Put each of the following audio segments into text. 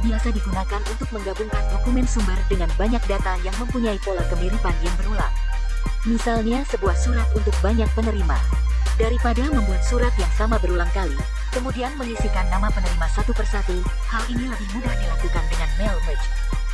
bisa digunakan untuk menggabungkan dokumen sumber dengan banyak data yang mempunyai pola kemiripan yang berulang. Misalnya sebuah surat untuk banyak penerima. Daripada membuat surat yang sama berulang kali, kemudian mengisikan nama penerima satu persatu, hal ini lebih mudah dilakukan dengan mail merge.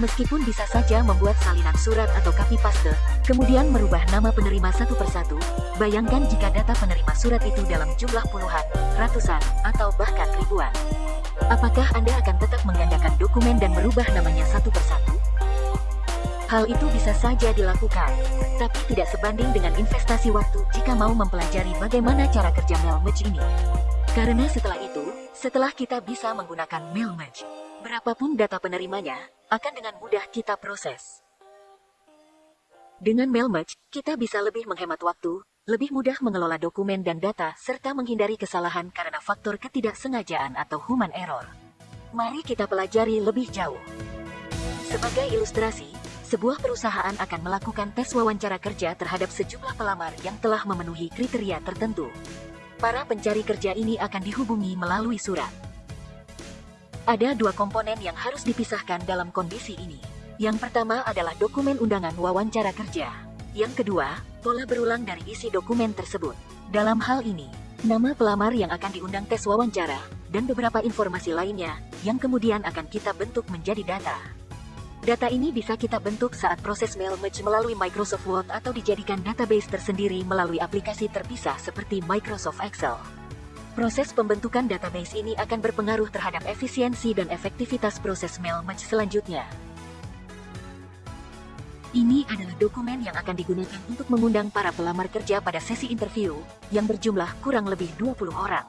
Meskipun bisa saja membuat salinan surat atau copy paste, kemudian merubah nama penerima satu persatu, bayangkan jika data penerima surat itu dalam jumlah puluhan, ratusan, atau bahkan ribuan. Apakah Anda akan tetap menggandakan dokumen dan merubah namanya satu persatu? Hal itu bisa saja dilakukan, tapi tidak sebanding dengan investasi waktu jika mau mempelajari bagaimana cara kerja mail merge ini. Karena setelah itu, setelah kita bisa menggunakan mail merge, berapapun data penerimanya, akan dengan mudah kita proses. Dengan mail merge, kita bisa lebih menghemat waktu, lebih mudah mengelola dokumen dan data, serta menghindari kesalahan karena faktor ketidaksengajaan atau human error. Mari kita pelajari lebih jauh. Sebagai ilustrasi, sebuah perusahaan akan melakukan tes wawancara kerja terhadap sejumlah pelamar yang telah memenuhi kriteria tertentu. Para pencari kerja ini akan dihubungi melalui surat. Ada dua komponen yang harus dipisahkan dalam kondisi ini. Yang pertama adalah dokumen undangan wawancara kerja. Yang kedua, pola berulang dari isi dokumen tersebut. Dalam hal ini, nama pelamar yang akan diundang tes wawancara, dan beberapa informasi lainnya, yang kemudian akan kita bentuk menjadi data. Data ini bisa kita bentuk saat proses mail merge melalui Microsoft Word atau dijadikan database tersendiri melalui aplikasi terpisah seperti Microsoft Excel. Proses pembentukan database ini akan berpengaruh terhadap efisiensi dan efektivitas proses mail merge selanjutnya. Ini adalah dokumen yang akan digunakan untuk mengundang para pelamar kerja pada sesi interview, yang berjumlah kurang lebih 20 orang.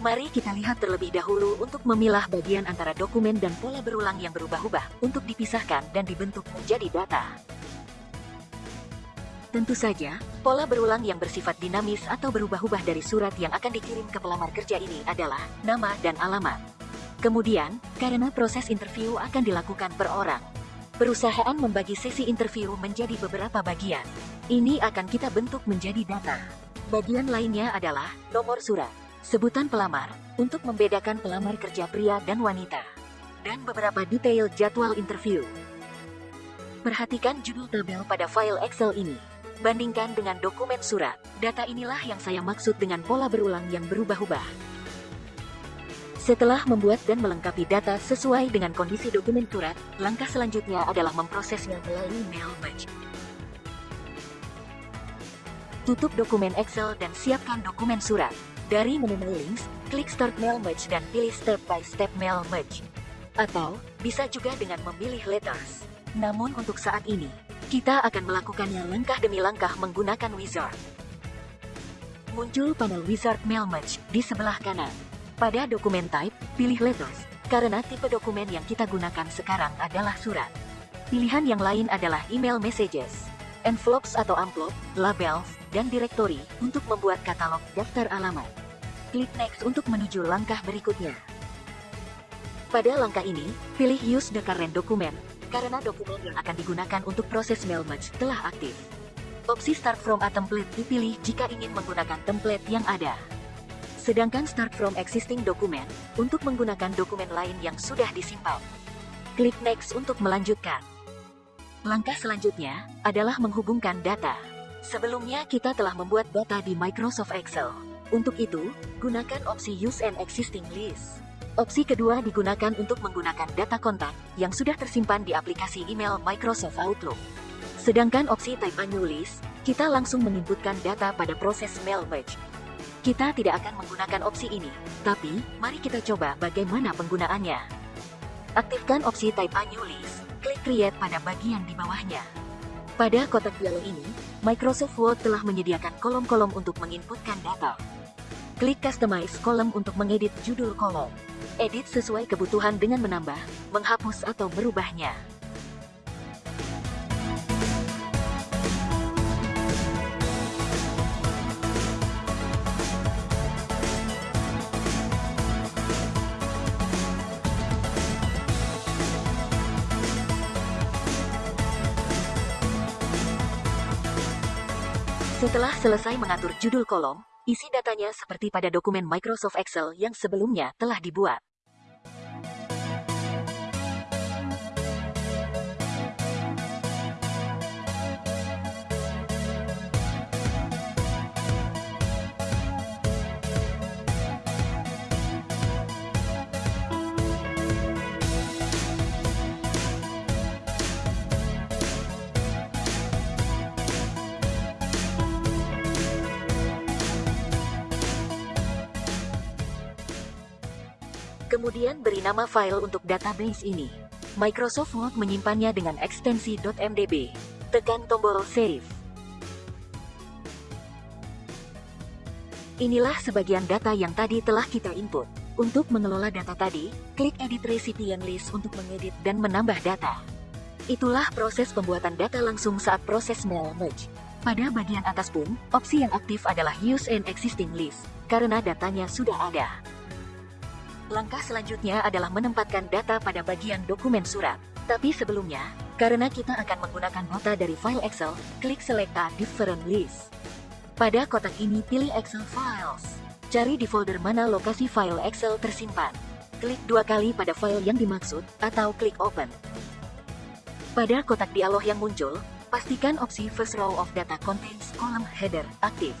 Mari kita lihat terlebih dahulu untuk memilah bagian antara dokumen dan pola berulang yang berubah-ubah untuk dipisahkan dan dibentuk menjadi data. Tentu saja, pola berulang yang bersifat dinamis atau berubah-ubah dari surat yang akan dikirim ke pelamar kerja ini adalah nama dan alamat. Kemudian, karena proses interview akan dilakukan per orang, perusahaan membagi sesi interview menjadi beberapa bagian. Ini akan kita bentuk menjadi data. Bagian lainnya adalah nomor surat, sebutan pelamar, untuk membedakan pelamar kerja pria dan wanita, dan beberapa detail jadwal interview. Perhatikan judul tabel pada file Excel ini. Bandingkan dengan dokumen surat, data inilah yang saya maksud dengan pola berulang yang berubah-ubah. Setelah membuat dan melengkapi data sesuai dengan kondisi dokumen surat, langkah selanjutnya adalah memprosesnya melalui mail merge. Tutup dokumen Excel dan siapkan dokumen surat. Dari menu Links, klik Start Mail Merge dan pilih Step by Step Mail Merge. Atau, bisa juga dengan memilih Letters. Namun untuk saat ini, kita akan melakukannya langkah demi langkah menggunakan wizard. Muncul panel wizard mail merge di sebelah kanan. Pada dokumen type, pilih letters, karena tipe dokumen yang kita gunakan sekarang adalah surat. Pilihan yang lain adalah email messages, envelopes atau amplop, labels, dan directory untuk membuat katalog daftar alamat. Klik next untuk menuju langkah berikutnya. Pada langkah ini, pilih use the current document karena dokumen yang akan digunakan untuk proses mail merge telah aktif. Opsi Start from a template dipilih jika ingin menggunakan template yang ada. Sedangkan Start from existing document untuk menggunakan dokumen lain yang sudah disimpan. Klik Next untuk melanjutkan. Langkah selanjutnya adalah menghubungkan data. Sebelumnya kita telah membuat data di Microsoft Excel. Untuk itu, gunakan opsi Use an Existing List. Opsi kedua digunakan untuk menggunakan data kontak yang sudah tersimpan di aplikasi email Microsoft Outlook. Sedangkan opsi Type a List, kita langsung menginputkan data pada proses mail merge. Kita tidak akan menggunakan opsi ini, tapi mari kita coba bagaimana penggunaannya. Aktifkan opsi Type a List, klik Create pada bagian di bawahnya. Pada kotak dialog ini, Microsoft Word telah menyediakan kolom-kolom untuk menginputkan data. Klik Customize kolom untuk mengedit judul kolom. Edit sesuai kebutuhan dengan menambah, menghapus atau merubahnya. Setelah selesai mengatur judul kolom, Isi datanya seperti pada dokumen Microsoft Excel yang sebelumnya telah dibuat. Kemudian beri nama file untuk database ini. Microsoft Word menyimpannya dengan ekstensi .mdb. Tekan tombol Save. Inilah sebagian data yang tadi telah kita input. Untuk mengelola data tadi, klik Edit Recipient List untuk mengedit dan menambah data. Itulah proses pembuatan data langsung saat proses mail merge. Pada bagian atas pun, opsi yang aktif adalah Use an Existing List, karena datanya sudah ada. Langkah selanjutnya adalah menempatkan data pada bagian dokumen surat. Tapi sebelumnya, karena kita akan menggunakan data dari file Excel, klik Select a Different List. Pada kotak ini pilih Excel Files. Cari di folder mana lokasi file Excel tersimpan. Klik dua kali pada file yang dimaksud, atau klik Open. Pada kotak dialog yang muncul, pastikan opsi First Row of Data Contains Column Header aktif.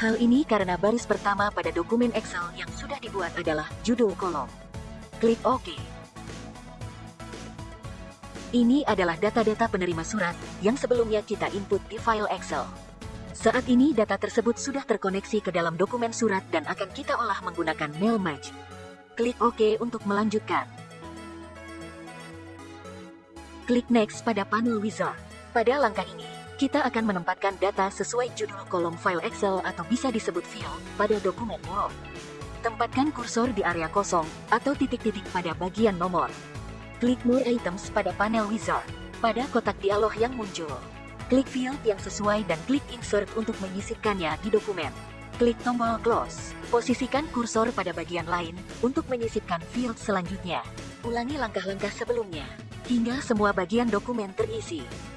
Hal ini karena baris pertama pada dokumen Excel yang sudah dibuat adalah judul kolom. Klik OK. Ini adalah data-data penerima surat yang sebelumnya kita input di file Excel. Saat ini data tersebut sudah terkoneksi ke dalam dokumen surat dan akan kita olah menggunakan Mail Merge. Klik OK untuk melanjutkan. Klik Next pada panel Wizard. Pada langkah ini, kita akan menempatkan data sesuai judul kolom file Excel atau bisa disebut field pada dokumen Word. Tempatkan kursor di area kosong atau titik-titik pada bagian nomor. Klik More Items pada panel Wizard. Pada kotak dialog yang muncul, klik field yang sesuai dan klik Insert untuk menyisipkannya di dokumen. Klik tombol Close. Posisikan kursor pada bagian lain untuk menyisipkan field selanjutnya. Ulangi langkah-langkah sebelumnya hingga semua bagian dokumen terisi.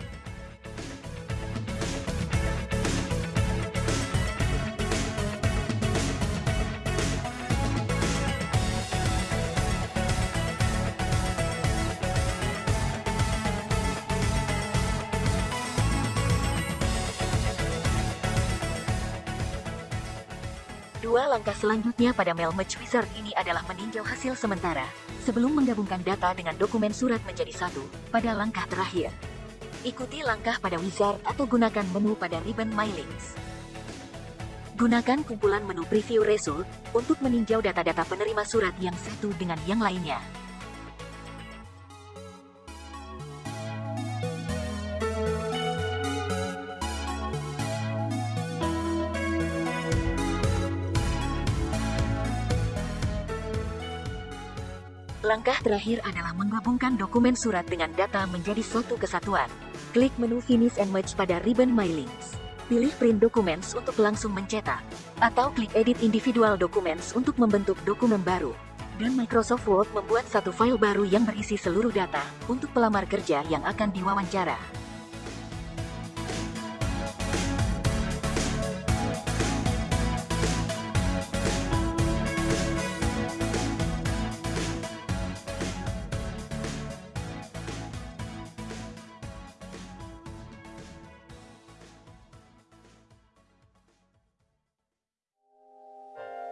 Dua langkah selanjutnya pada Mail Merge Wizard ini adalah meninjau hasil sementara, sebelum menggabungkan data dengan dokumen surat menjadi satu, pada langkah terakhir. Ikuti langkah pada wizard atau gunakan menu pada ribbon My Links. Gunakan kumpulan menu Preview Result untuk meninjau data-data penerima surat yang satu dengan yang lainnya. Langkah terakhir adalah menggabungkan dokumen surat dengan data menjadi satu kesatuan. Klik menu Finish and Merge pada ribbon My Links. Pilih Print Documents untuk langsung mencetak. Atau klik Edit Individual Documents untuk membentuk dokumen baru. Dan Microsoft Word membuat satu file baru yang berisi seluruh data untuk pelamar kerja yang akan diwawancara.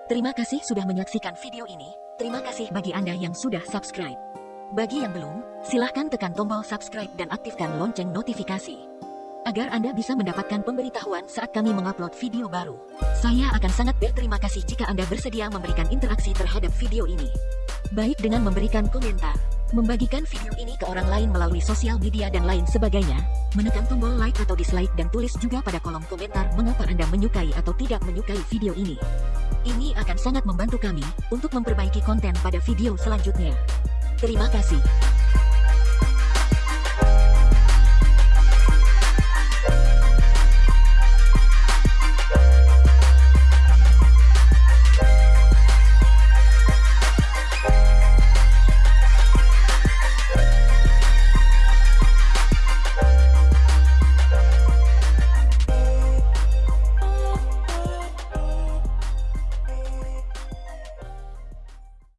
Terima kasih sudah menyaksikan video ini. Terima kasih bagi Anda yang sudah subscribe. Bagi yang belum, silahkan tekan tombol subscribe dan aktifkan lonceng notifikasi. Agar Anda bisa mendapatkan pemberitahuan saat kami mengupload video baru. Saya akan sangat berterima kasih jika Anda bersedia memberikan interaksi terhadap video ini. Baik dengan memberikan komentar, membagikan video ini ke orang lain melalui sosial media dan lain sebagainya, menekan tombol like atau dislike dan tulis juga pada kolom komentar mengapa Anda menyukai atau tidak menyukai video ini. Ini akan sangat membantu kami untuk memperbaiki konten pada video selanjutnya. Terima kasih.